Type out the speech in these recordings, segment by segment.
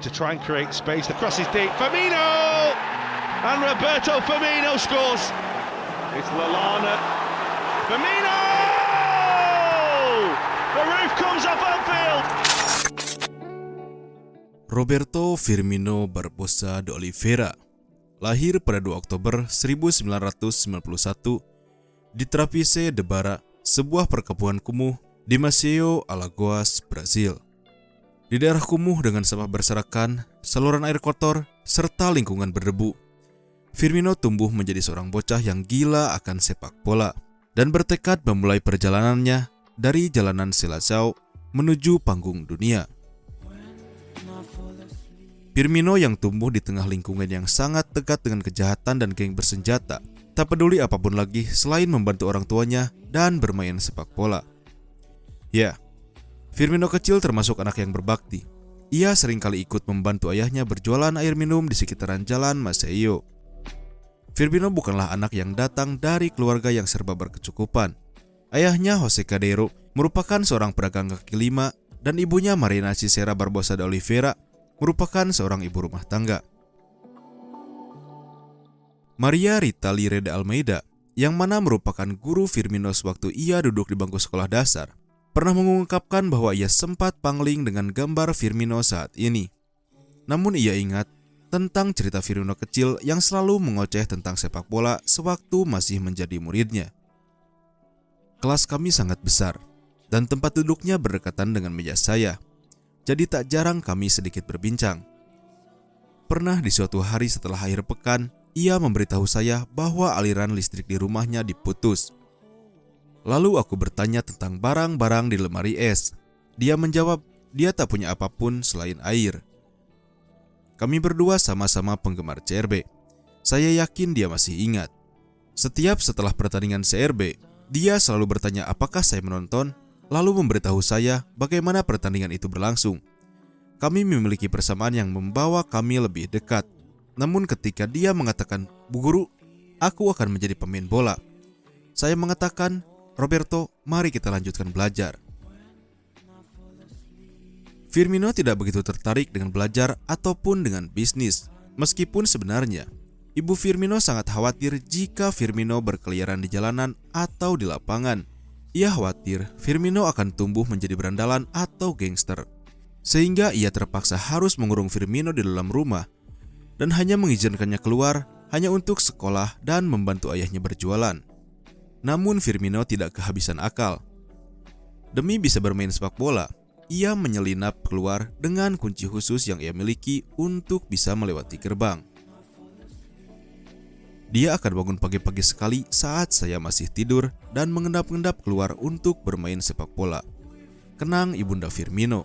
to try and create space. The cross is deep. Firmino! And Roberto Firmino scores. It's Lalana. Firmino! The roof comes off Anfield. Roberto Firmino Barbosa de Oliveira lahir pada 2 Oktober 1991 di Trapiche de Bara, sebuah perkebunan kumuh di Maceió, Alagoas, Brazil. Di daerah kumuh dengan sampah berserakan, saluran air kotor, serta lingkungan berdebu, Firmino tumbuh menjadi seorang bocah yang gila akan sepak bola dan bertekad memulai perjalanannya dari jalanan Seleção menuju panggung dunia. Firmino yang tumbuh di tengah lingkungan yang sangat dekat dengan kejahatan dan geng bersenjata, tak peduli apa pun lagi selain membantu orang tuanya dan bermain sepak bola. Ya, Firmino kecil termasuk anak yang berbakti. Ia sering kali ikut membantu ayahnya berjualan air minum di sekitaran jalan Maceió. Firmino bukanlah anak yang datang dari keluarga yang serba berkecukupan. Ayahnya Jose Cadeiro merupakan seorang pedagang kaki lima dan ibunya Marina Cicera Barbosa de Oliveira merupakan seorang ibu rumah tangga. Maria Rita Lire de Almeida, yang mana merupakan guru Firmino sewaktu ia duduk di bangku sekolah dasar, pernah mengungkapkan bahwa ia sempat pangling dengan gambar Firmino saat ini. Namun ia ingat tentang cerita Firmino kecil yang selalu mengoceh tentang sepak bola sewaktu masih menjadi muridnya. Kelas kami sangat besar, dan tempat duduknya berdekatan dengan meja saya jadi tak jarang kami sedikit berbincang. Pernah di suatu hari setelah akhir pekan, ia memberitahu saya bahwa aliran listrik di rumahnya diputus. Lalu aku bertanya tentang barang-barang di lemari es. Dia menjawab, dia tak punya apa pun selain air. Kami berdua sama-sama penggemar CRB. Saya yakin dia masih ingat. Setiap setelah pertandingan CRB, dia selalu bertanya apakah saya menonton lalu memberitahu saya bagaimana pertandingan itu berlangsung. Kami memiliki persamaan yang membawa kami lebih dekat. Namun ketika dia mengatakan, "Bu Guru, aku akan menjadi pemain bola." Saya mengatakan, "Roberto, mari kita lanjutkan belajar." Firmino tidak begitu tertarik dengan belajar ataupun dengan bisnis, meskipun sebenarnya Ibu Firmino sangat khawatir jika Firmino berkeliaran di jalanan atau di lapangan ia khawatir Firmino akan tumbuh menjadi berandalan atau gangster. Sehingga ia terpaksa harus mengurung Firmino di dalam rumah dan hanya mengizinkannya keluar hanya untuk sekolah dan membantu ayahnya berjualan. Namun Firmino tidak kehabisan akal. Demi bisa bermain sepak bola, ia menyelinap keluar dengan kunci khusus yang ia miliki untuk bisa melewati gerbang. Dia akan bangun pagi-pagi sekali saat saya masih tidur dan mengendap-endap keluar untuk bermain sepak bola. Kenang Ibunda Firmino.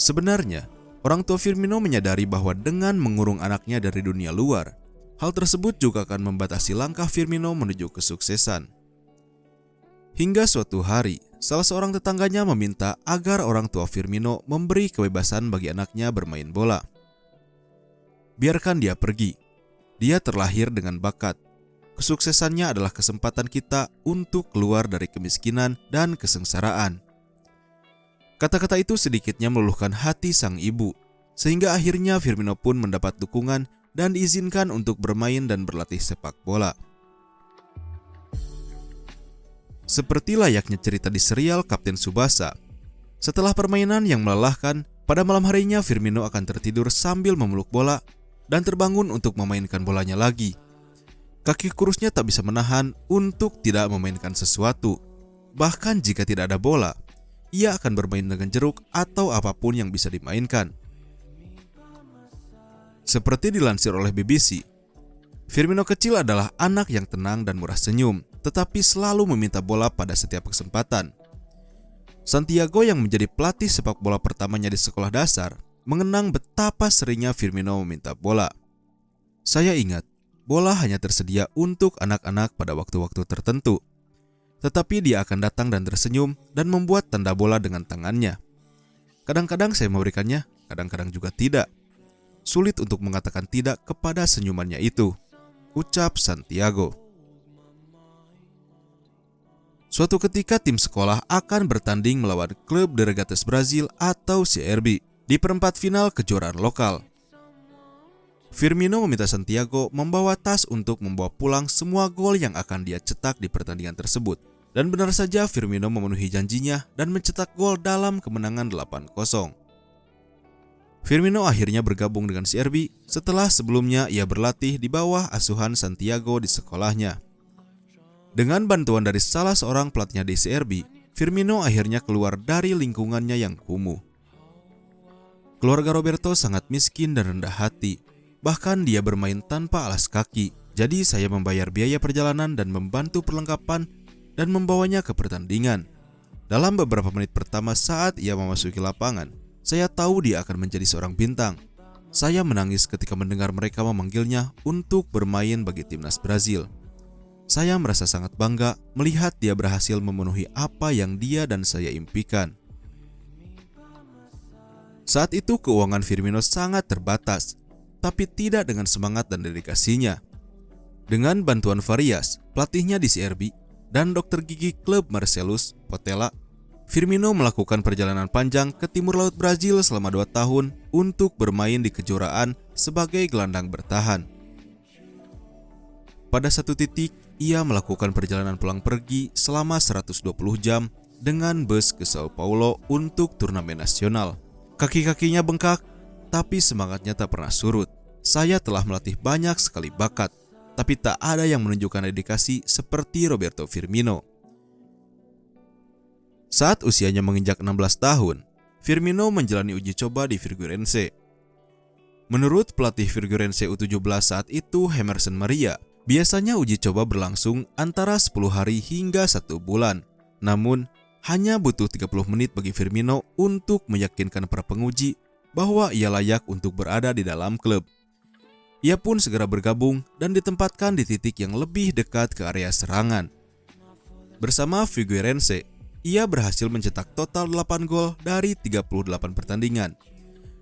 Sebenarnya, orang tua Firmino menyadari bahwa dengan mengurung anaknya dari dunia luar, hal tersebut juga akan membatasi langkah Firmino menuju kesuksesan. Hingga suatu hari, salah seorang tetangganya meminta agar orang tua Firmino memberi kebebasan bagi anaknya bermain bola biarkan dia pergi. Dia terlahir dengan bakat. Kesuksesannya adalah kesempatan kita untuk keluar dari kemiskinan dan kesengsaraan. Kata-kata itu sedikitnya meluluhkan hati sang ibu, sehingga akhirnya Firmino pun mendapat dukungan dan diizinkan untuk bermain dan berlatih sepak bola. Seperti layaknya cerita di serial Kapten Subasa, setelah permainan yang melelahkan, pada malam harinya Firmino akan tertidur sambil memeluk bola dan terbangun untuk memainkan bolanya lagi. Kaki kurusnya tak bisa menahan untuk tidak memainkan sesuatu. Bahkan jika tidak ada bola, ia akan bermain dengan jeruk atau apa pun yang bisa dimainkan. Seperti dilansir oleh BBC, Firmino kecil adalah anak yang tenang dan murah senyum, tetapi selalu meminta bola pada setiap kesempatan. Santiago yang menjadi pelatih sepak bola pertamanya di sekolah dasar mengenang betapa seringnya Firmino meminta bola. Saya ingat, bola hanya tersedia untuk anak-anak pada waktu-waktu tertentu. Tetapi dia akan datang dan tersenyum dan membuat tanda bola dengan tangannya. Kadang-kadang saya memberikannya, kadang-kadang juga tidak. Sulit untuk mengatakan tidak kepada senyumannya itu. Ucap Santiago. Suatu ketika tim sekolah akan bertanding melawan klub De Regatas Brazil atau CRB di perempat final kejuaraan lokal. Firmino meminta Santiago membawa tas untuk membawa pulang semua gol yang akan dia cetak di pertandingan tersebut. Dan benar saja Firmino memenuhi janjinya dan mencetak gol dalam kemenangan 8-0. Firmino akhirnya bergabung dengan CRB setelah sebelumnya ia berlatih di bawah asuhan Santiago di sekolahnya. Dengan bantuan dari salah seorang pelatihnya di CRB, Firmino akhirnya keluar dari lingkungannya yang kumuh. Keluarga Roberto sangat miskin dan rendah hati, bahkan dia bermain tanpa alas kaki. Jadi saya membayar biaya perjalanan dan membantu perlengkapan dan membawanya ke pertandingan. Dalam beberapa menit pertama saat ia memasuki lapangan, saya tahu dia akan menjadi seorang bintang. Saya menangis ketika mendengar mereka memanggilnya untuk bermain bagi timnas Brazil. Saya merasa sangat bangga melihat dia berhasil memenuhi apa yang dia dan saya impikan. Saat itu keuangan Firmino sangat terbatas, tapi tidak dengan semangat dan dedikasinya. Dengan bantuan Varias, pelatihnya di CRB, dan dokter gigi klub Marcellus Potela Firmino melakukan perjalanan panjang ke timur laut Brazil selama dua tahun untuk bermain di kejuaraan sebagai gelandang bertahan. Pada satu titik, ia melakukan perjalanan pulang pergi selama 120 jam dengan bus ke Sao Paulo untuk turnamen nasional. Kaki-kakinya bengkak, tapi semangatnya tak pernah surut. Saya telah melatih banyak sekali bakat, tapi tak ada yang menunjukkan dedikasi seperti Roberto Firmino. Saat usianya menginjak 16 tahun, Firmino menjalani uji coba di Figueirense. Menurut pelatih Figueirense U17 saat itu, Emerson Maria, biasanya uji coba berlangsung antara 10 hari hingga 1 bulan. Namun, hanya butuh 30 menit bagi Firmino untuk meyakinkan para penguji bahwa ia layak untuk berada di dalam klub. Ia pun segera bergabung dan ditempatkan di titik yang lebih dekat ke area serangan. Bersama Figueirense, ia berhasil mencetak total 8 gol dari 38 pertandingan.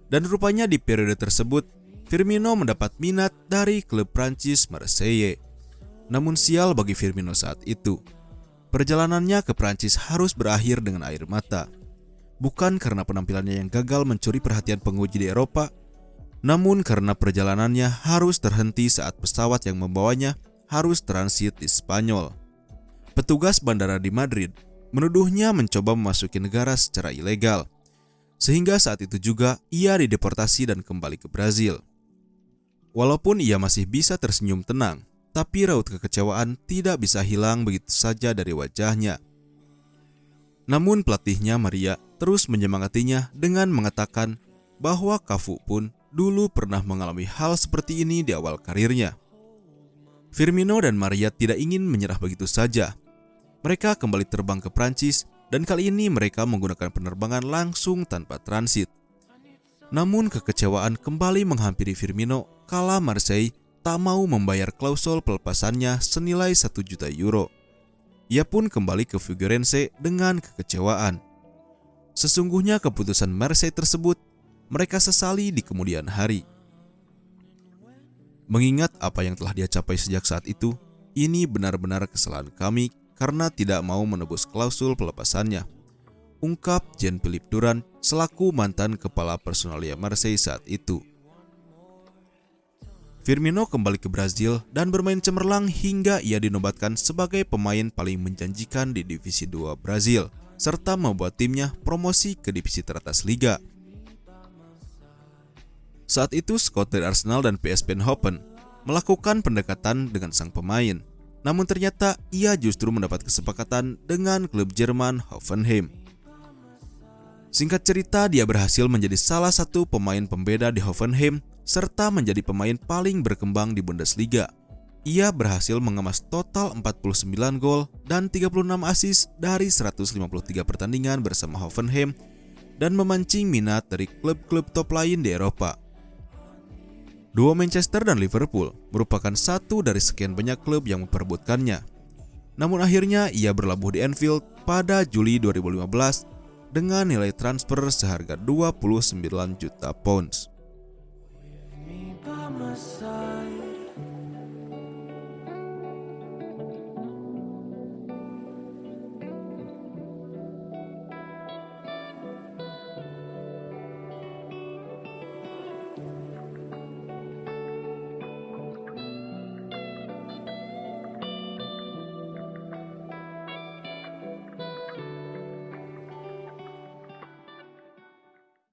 Dan rupanya di periode tersebut, Firmino mendapat minat dari klub Prancis Marseille. Namun sial bagi Firmino saat itu. Perjalanannya ke Prancis harus berakhir dengan air mata. Bukan karena penampilannya yang gagal mencuri perhatian penguji di Eropa, namun karena perjalanannya harus terhenti saat pesawat yang membawanya harus transit di Spanyol. Petugas bandara di Madrid menuduhnya mencoba memasuki negara secara ilegal. Sehingga saat itu juga ia dideportasi dan kembali ke Brazil. Walaupun ia masih bisa tersenyum tenang, tapi raut kekecewaan tidak bisa hilang begitu saja dari wajahnya. Namun pelatihnya Maria terus menyemangatinya dengan mengatakan bahwa Kafu pun dulu pernah mengalami hal seperti ini di awal karirnya. Firmino dan Maria tidak ingin menyerah begitu saja mereka kembali terbang ke Prancis dan kali ini mereka menggunakan penerbangan langsung tanpa transit. Namun kekecewaan kembali menghampiri Firmino kala Marseille tak mau membayar klausul pelepasannya senilai 1 juta euro. Ia pun kembali ke Figueirense dengan kekecewaan. Sesungguhnya keputusan Marseille tersebut mereka sesali di kemudian hari. Mengingat apa yang telah dia capai sejak saat itu, ini benar-benar kesalahan kami karena tidak mau menebus klausul pelepasannya. Ungkap Jean-Philippe Duran selaku mantan kepala personalia Marseille saat itu. Firmino kembali ke Brazil dan bermain cemerlang hingga ia dinobatkan sebagai pemain paling menjanjikan di Divisi 2 Brazil, serta membuat timnya promosi ke divisi teratas liga. Saat itu Scott dari Arsenal dan PSV Eindhoven melakukan pendekatan dengan sang pemain, namun ternyata ia justru mendapat kesepakatan dengan klub Jerman Hoffenheim. Singkat cerita, dia berhasil menjadi salah satu pemain pembeda di Hoffenheim serta menjadi pemain paling berkembang di Bundesliga. Ia berhasil mengemas total 49 gol dan 36 assist dari 153 pertandingan bersama Hoffenheim dan memancing minat dari klub-klub top lain di Eropa. Dua Manchester dan Liverpool merupakan satu dari sekian banyak klub yang memperebutkannya. Namun akhirnya ia berlabuh di Anfield pada Juli 2015 dengan nilai transfer seharga 29 juta pounds.